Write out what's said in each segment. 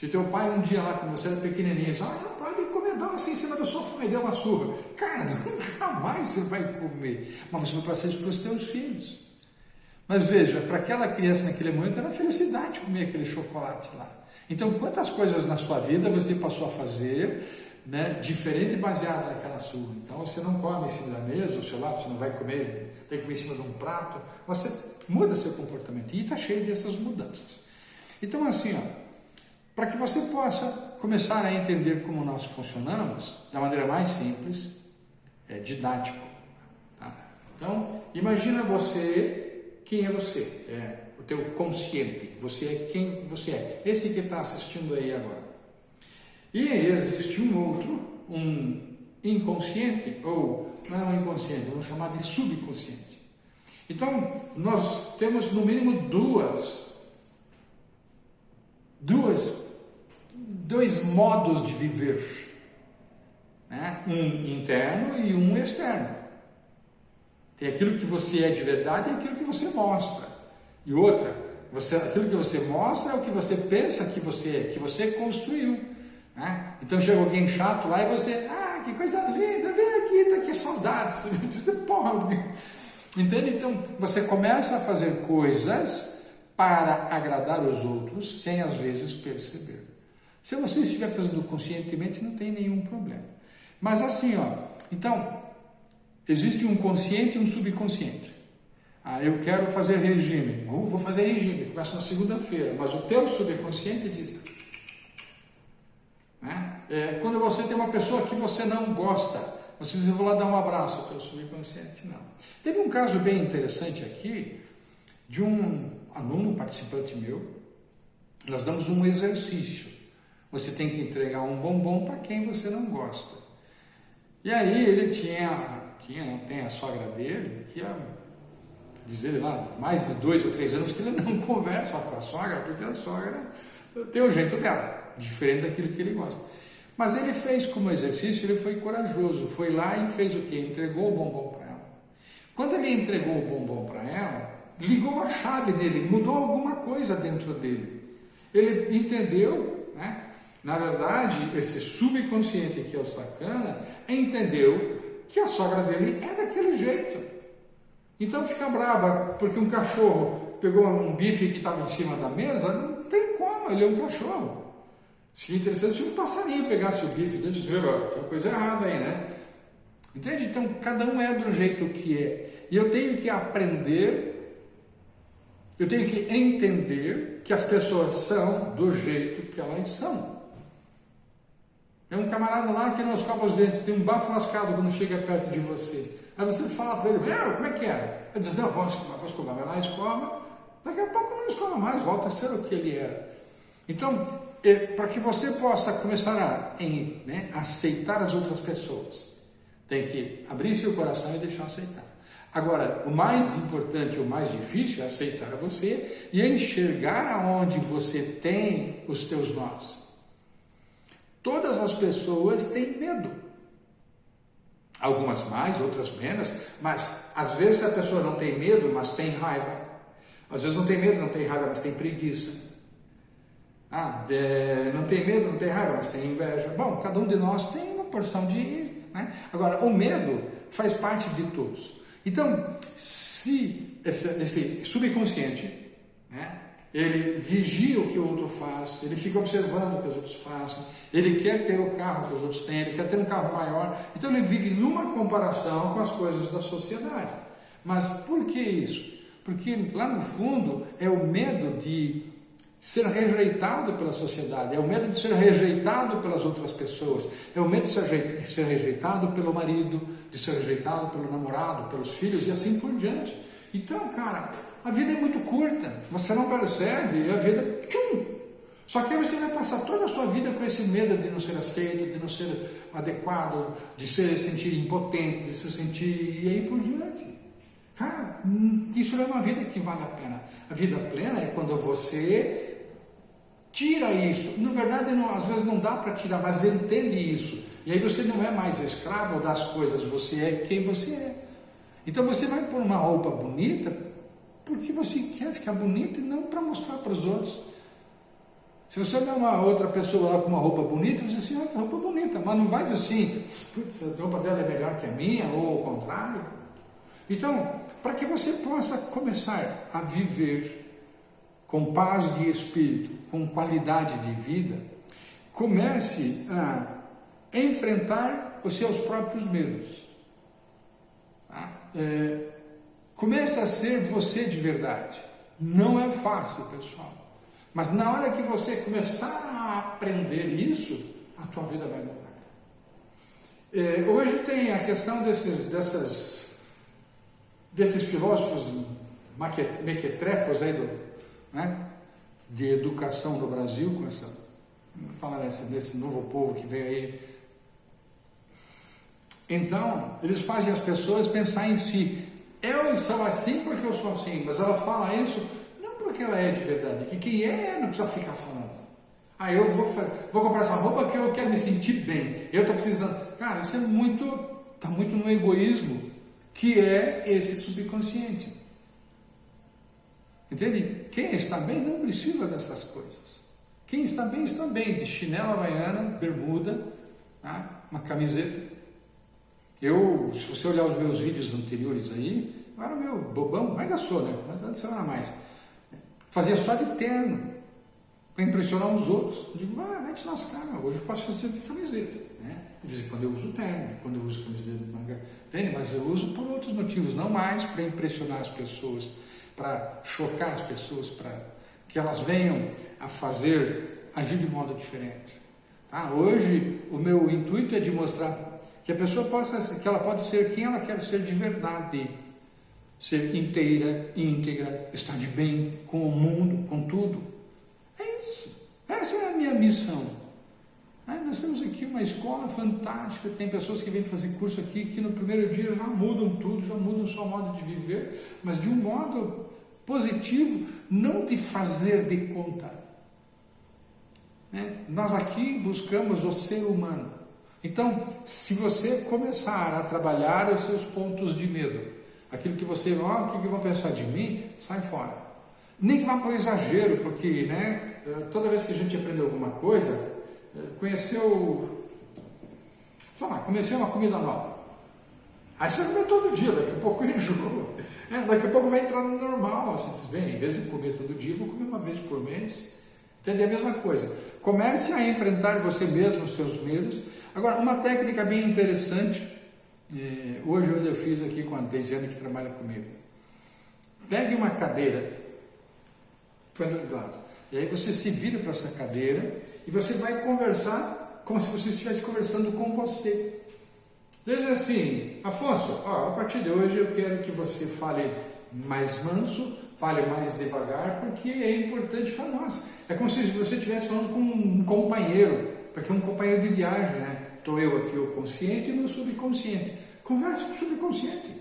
Se teu pai um dia lá, quando você era pequenininho, disse, ah, pode comer doce em cima do sofá e deu uma surra. Cara, nunca mais você vai comer. Mas você vai passar isso para os teus filhos. Mas veja, para aquela criança naquele momento era felicidade comer aquele chocolate lá. Então, quantas coisas na sua vida você passou a fazer, né, diferente baseado naquela surra. Então, você não come em cima da mesa, o celular você não vai comer, tem que comer em cima de um prato. Você muda seu comportamento e está cheio dessas mudanças. Então, assim, ó, para que você possa começar a entender como nós funcionamos da maneira mais simples, é didático. Tá? Então, imagina você, quem é você? É o teu consciente, você é quem você é. Esse que está assistindo aí agora. E existe um outro, um inconsciente, ou não é inconsciente, vamos chamar de subconsciente. Então, nós temos no mínimo duas, duas dois modos de viver, né? um interno e um externo. Tem aquilo que você é de verdade e aquilo que você mostra. E outra, você, aquilo que você mostra é o que você pensa que você é, que você construiu. Né? Então chega alguém chato lá e você, ah, que coisa linda, vem aqui, tá aqui saudades. Porra, entende? Então você começa a fazer coisas para agradar os outros sem às vezes perceber. Se você estiver fazendo conscientemente, não tem nenhum problema. Mas assim, ó, então, existe um consciente e um subconsciente. Ah, eu quero fazer regime. Bom, vou fazer regime, começa na segunda-feira, mas o teu subconsciente diz. Né? É, quando você tem uma pessoa que você não gosta, você diz, eu vou lá dar um abraço, o teu subconsciente não. Teve um caso bem interessante aqui, de um aluno participante meu, nós damos um exercício. Você tem que entregar um bombom para quem você não gosta. E aí ele tinha, tinha, não tem a sogra dele, que ia dizer lá, mais de dois ou três anos que ele não conversa com a sogra, porque a sogra tem o jeito dela, diferente daquilo que ele gosta. Mas ele fez como exercício, ele foi corajoso, foi lá e fez o quê? Entregou o bombom para ela. Quando ele entregou o bombom para ela, ligou a chave dele, mudou alguma coisa dentro dele. Ele entendeu? Na verdade, esse subconsciente que é o sacana entendeu que a sogra dele é daquele jeito. Então fica brava porque um cachorro pegou um bife que estava em cima da mesa, não tem como, ele é um cachorro. Seria interessante se um passarinho pegasse o bife e disse, tem coisa errada aí, né? Entende? Então cada um é do jeito que é. E eu tenho que aprender, eu tenho que entender que as pessoas são do jeito que elas são. É um camarada lá que não escova os dentes, tem um bafo lascado quando chega perto de você. Aí você fala para ele, como é que é? Ele diz, não, vou escovar, vou escovar. Vai lá, escova. Daqui a pouco não escova mais, volta a ser o que ele era. Então, é, para que você possa começar a em, né, aceitar as outras pessoas, tem que abrir seu coração e deixar aceitar. Agora, o mais importante, o mais difícil é aceitar você e enxergar aonde você tem os teus nós. Todas as pessoas têm medo. Algumas mais, outras menos, mas às vezes a pessoa não tem medo, mas tem raiva. Às vezes não tem medo, não tem raiva, mas tem preguiça. Ah, é, não tem medo, não tem raiva, mas tem inveja. Bom, cada um de nós tem uma porção de. Né? Agora, o medo faz parte de todos. Então, se esse, esse subconsciente né, ele vigia o que o outro faz, ele fica observando o que os outros fazem, ele quer ter o carro que os outros têm, ele quer ter um carro maior, então ele vive numa comparação com as coisas da sociedade. Mas por que isso? Porque lá no fundo é o medo de ser rejeitado pela sociedade, é o medo de ser rejeitado pelas outras pessoas, é o medo de ser, rejeitado pelo marido, de ser rejeitado pelo namorado, pelos filhos e assim por diante. Então, cara, a vida é muito curta, você não percebe, e a vida. Tchum! Só que aí você vai passar toda a sua vida com esse medo de não ser aceito, de não ser adequado, de se sentir impotente, de se sentir. e aí por diante. Cara, hum, isso não é uma vida que vale a pena. A vida plena é quando você tira isso. Na verdade, não, às vezes não dá para tirar, mas entende isso. E aí você não é mais escravo das coisas, você é quem você é. Então você vai pôr uma roupa bonita porque você quer ficar bonito e não para mostrar para os outros. Se você olhar uma outra pessoa lá com uma roupa bonita, você diz assim, olha que roupa bonita, mas não vai dizer assim, putz, a roupa dela é melhor que a minha, ou o contrário. Então, para que você possa começar a viver com paz de espírito, com qualidade de vida, comece a enfrentar os seus próprios medos. Tá? É, comece a ser você de verdade. Não é fácil, pessoal. Mas na hora que você começar a aprender isso, a tua vida vai mudar. É, hoje tem a questão desses, dessas, desses filósofos mequetrefos aí do, né, de educação do Brasil, com essa, falar desse, desse novo povo que veio aí. Então, eles fazem as pessoas pensar em si. Eu sou assim porque eu sou assim, mas ela fala isso porque ela é de verdade. Que quem é não precisa ficar falando. Ah, eu vou, vou comprar essa roupa porque eu quero me sentir bem. Eu estou precisando. Cara, isso é muito. Está muito no egoísmo, que é esse subconsciente. Entende? Quem está bem não precisa dessas coisas. Quem está bem, está bem. De chinela havaiana, bermuda, tá? uma camiseta. Eu, se você olhar os meus vídeos anteriores aí, eu era meu bobão, ainda sou, né? Mas antes eu era mais. Fazia só de terno, para impressionar os outros. Eu digo, vai, mete nas caras, hoje eu posso fazer de camiseta. Né? De vez em quando eu uso terno, quando eu uso camiseta de manga, entende? Mas eu uso por outros motivos, não mais para impressionar as pessoas, para chocar as pessoas, para que elas venham a fazer, agir de modo diferente. Tá? Hoje o meu intuito é de mostrar que a pessoa possa, que ela pode ser quem ela quer ser de verdade ser inteira, íntegra, estar de bem com o mundo, com tudo. É isso. Essa é a minha missão. É, nós temos aqui uma escola fantástica, tem pessoas que vêm fazer curso aqui que no primeiro dia já mudam tudo, já mudam o seu modo de viver, mas de um modo positivo, não de fazer de conta. É, nós aqui buscamos o ser humano. Então, se você começar a trabalhar os seus pontos de medo, Aquilo que você, ó, o que, que vão pensar de mim, sai fora. Nem que vá para o exagero, porque né, toda vez que a gente aprende alguma coisa, eh, conheceu, sei lá, conheceu uma comida nova. Aí você come todo dia, daqui a pouco enjoa. É, daqui a pouco vai entrar no normal. Você diz, bem, em vez de comer todo dia, vou comer uma vez por mês. Entender a mesma coisa. Comece a enfrentar você mesmo os seus medos. Agora, uma técnica bem interessante é, hoje eu fiz aqui com a Deisiane que trabalha comigo. Pegue uma cadeira, põe do lado. E aí você se vira para essa cadeira e você vai conversar como se você estivesse conversando com você. Diz assim, Afonso, ó, a partir de hoje eu quero que você fale mais manso, fale mais devagar, porque é importante para nós. É como se você estivesse falando com um companheiro, porque é um companheiro de viagem, né? Estou eu aqui, o consciente e o subconsciente. Converse com o subconsciente.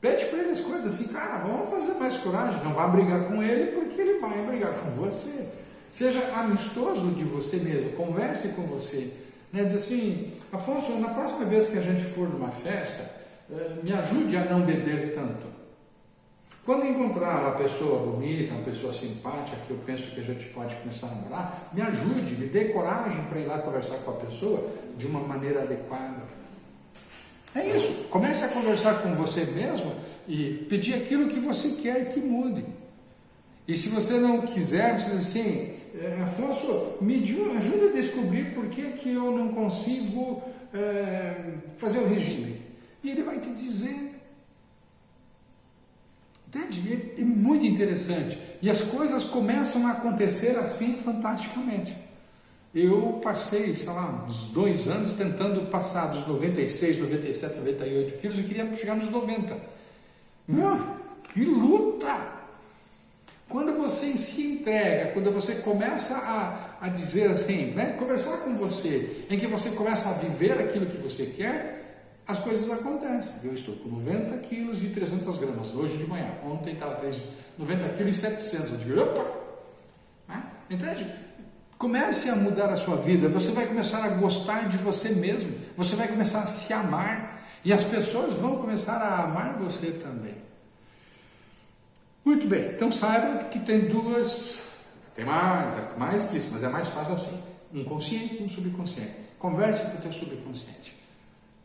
Pede para ele as coisas assim, cara, vamos fazer mais coragem. Não vá brigar com ele, porque ele vai brigar com você. Seja amistoso de você mesmo, converse com você. Né? Diz assim, Afonso, na próxima vez que a gente for numa festa, eh, me ajude a não beber tanto. Quando encontrar uma pessoa bonita, uma pessoa simpática, que eu penso que a gente pode começar a namorar, me ajude, me dê coragem para ir lá conversar com a pessoa de uma maneira adequada. É isso. Comece a conversar com você mesmo e pedir aquilo que você quer que mude. E se você não quiser, você diz assim, é, Afonso, me ajuda a descobrir por que, que eu não consigo é, fazer o regime. E ele vai te dizer. Entende? É, muito interessante. E as coisas começam a acontecer assim fantasticamente. Eu passei, sei lá, uns dois anos tentando passar dos 96, 97, 98 quilos e queria chegar nos 90. Meu, que luta! Quando você se entrega, quando você começa a, a dizer assim, né, conversar com você, em que você começa a viver aquilo que você quer, as coisas acontecem. Eu estou com 90 quilos e 300 gramas, hoje de manhã. Ontem estava 90 quilos e 700. Eu digo, opa! Né? Entende? Comece a mudar a sua vida, você vai começar a gostar de você mesmo, você vai começar a se amar e as pessoas vão começar a amar você também. Muito bem, então saiba que tem duas, Tem mais, é mais que isso, mas é mais fácil assim. Um consciente e um subconsciente. Converse com o teu subconsciente.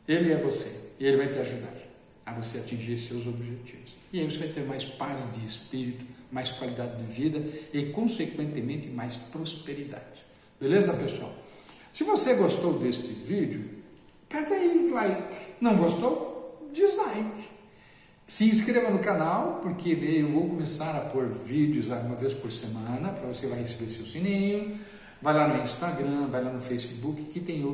Ele é você e ele vai te ajudar a você atingir seus objetivos. E aí você vai ter mais paz de espírito, mais qualidade de vida e, consequentemente, mais prosperidade. Beleza, pessoal? Se você gostou deste vídeo, aperta aí like. Não gostou? Dislike. Se inscreva no canal, porque eu vou começar a pôr vídeos uma vez por semana, para você vai receber seu sininho. Vai lá no Instagram, vai lá no Facebook, que tem